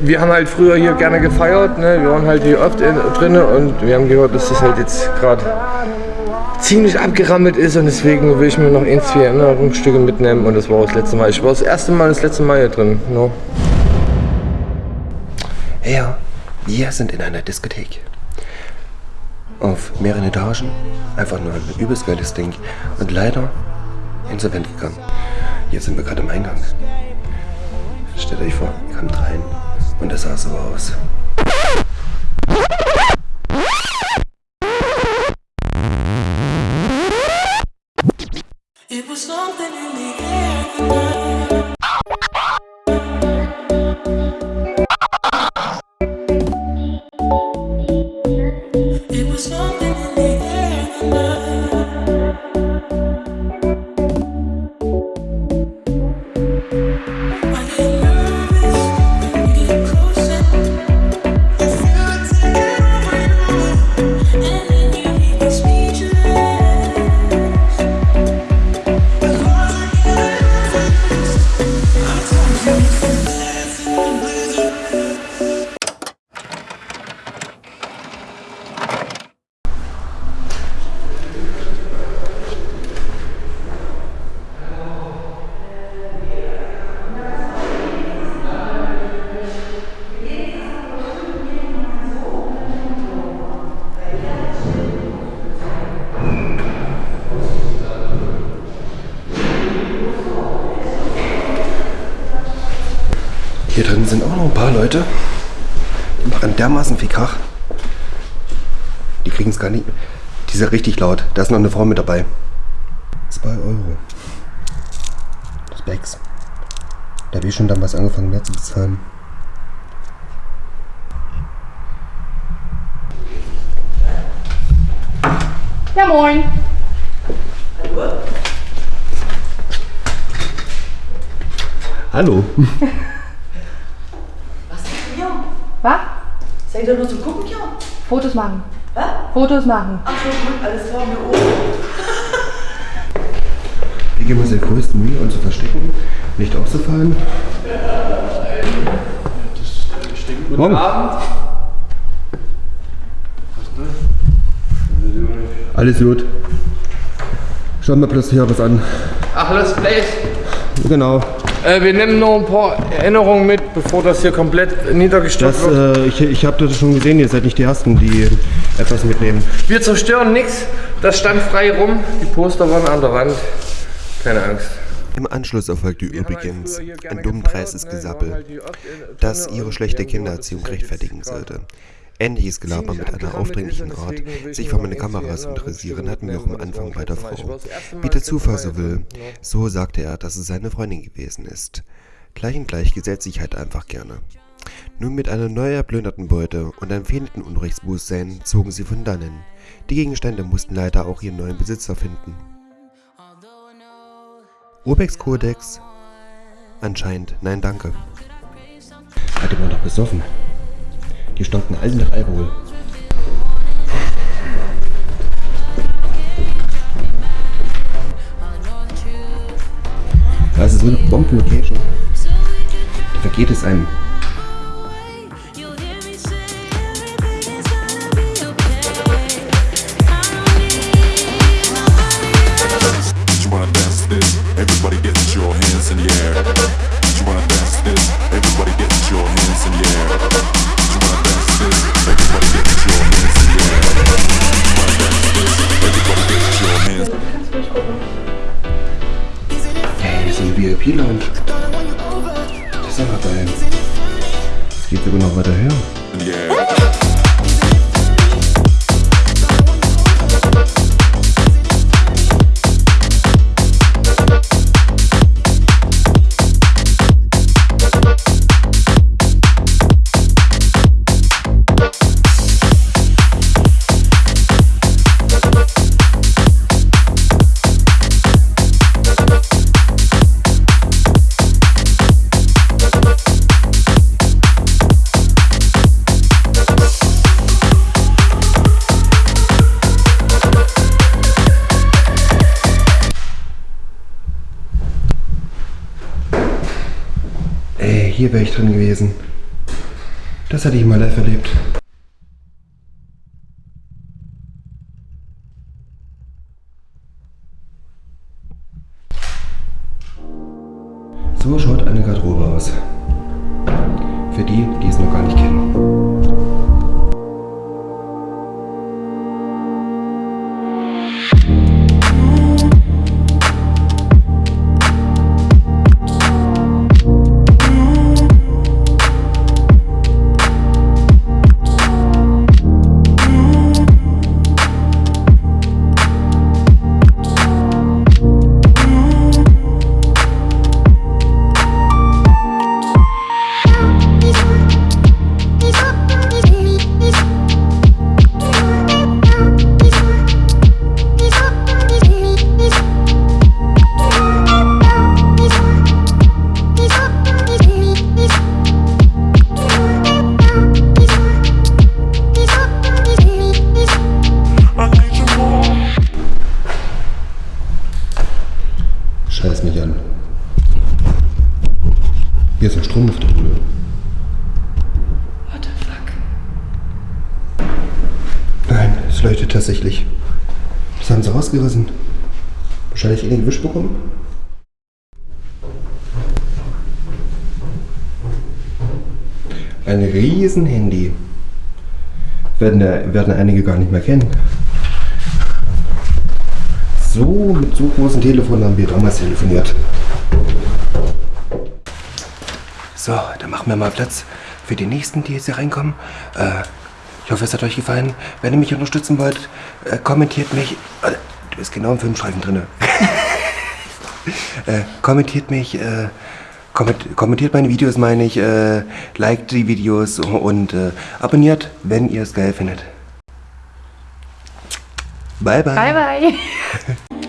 wir haben halt früher hier gerne gefeiert, ne? wir waren halt hier oft in, drin und wir haben gehört, dass das halt jetzt gerade ziemlich abgerammelt ist und deswegen will ich mir noch ein, zwei Erinnerungsstücke mitnehmen und das war das letzte Mal. Ich war das erste Mal das letzte Mal hier drin. No. Ja, wir sind in einer Diskothek. Auf mehreren Etagen. Einfach nur ein übelst geiles Ding. Und leider insolvent gegangen. Jetzt sind wir gerade im Eingang. Und das sah Hier drin sind auch noch ein paar Leute. Die machen dermaßen viel Krach. Die kriegen es gar nicht. Die sind richtig laut. Da ist noch eine Frau mit dabei. 2 Euro. Das Bags. Da habe ich schon damals angefangen mehr zu bezahlen. Ja, moin. Hallo. Was? Seid ihr nur zum Gucken hier? Fotos machen. Was? Fotos machen. Ach so, gut, alles klar, mir oben. Wir geben uns den größten Mühe, uns zu verstecken, nicht aufzufallen. Guten Morgen. Abend. Alles gut. Schauen wir plötzlich hier was an. Ach, Lost Place. Genau. Äh, wir nehmen noch ein paar Erinnerungen mit, bevor das hier komplett niedergestürzt Das, wird. äh, ich ich habe das schon gesehen, ihr seid nicht die Ersten, die etwas mitnehmen. Wir zerstören nichts. Das stand frei rum. Die Poster waren an der Wand. Keine Angst. Im Anschluss erfolgte übrigens ein dummdreißes Gesappel, das ihre schlechte Kindererziehung rechtfertigen sollte. Ähnliches Gelaber mit einer aufdringlichen Art, sich für meine Kameras interessieren, hatten wir auch am Anfang bei der Frau. Wie der Zufall so will, so sagte er, dass es seine Freundin gewesen ist. Gleich und gleich gesellt sich halt einfach gerne. Nun mit einer neu erplünderten Beute und einem fehlenden Unrechtsbewusstsein zogen sie von dannen. Die Gegenstände mussten leider auch ihren neuen Besitzer finden. Urbex Kodex? Anscheinend, nein danke. Die waren doch besoffen. Die stanken alle nach Alkohol. Das ist so eine Bombenlocation. Da vergeht es einem. Das ist aber geil. Das geht sogar noch weiter her. in hier wäre ich drin gewesen. Das hatte ich mal live erlebt. So schaut eine Garderobe aus. Für die, die es noch gar nicht kennen. Leuchtet tatsächlich. Das haben sie rausgerissen. Wahrscheinlich irgendwie Wisch bekommen. Ein riesen Handy. Werden, da- werden einige gar nicht mehr kennen. So, mit so großen Telefonen haben wir damals telefoniert. So, dann machen wir mal Platz für die nächsten, die jetzt hier reinkommen. Äh, ich hoffe, es hat euch gefallen. Wenn ihr mich unterstützen wollt, äh, kommentiert mich. Äh, du bist genau im Filmstreifen drin. äh, kommentiert mich. Komment, kommentiert meine Videos, meine ich. Liked die Videos und abonniert, wenn ihr es geil findet. Bye, bye. Bye, bye.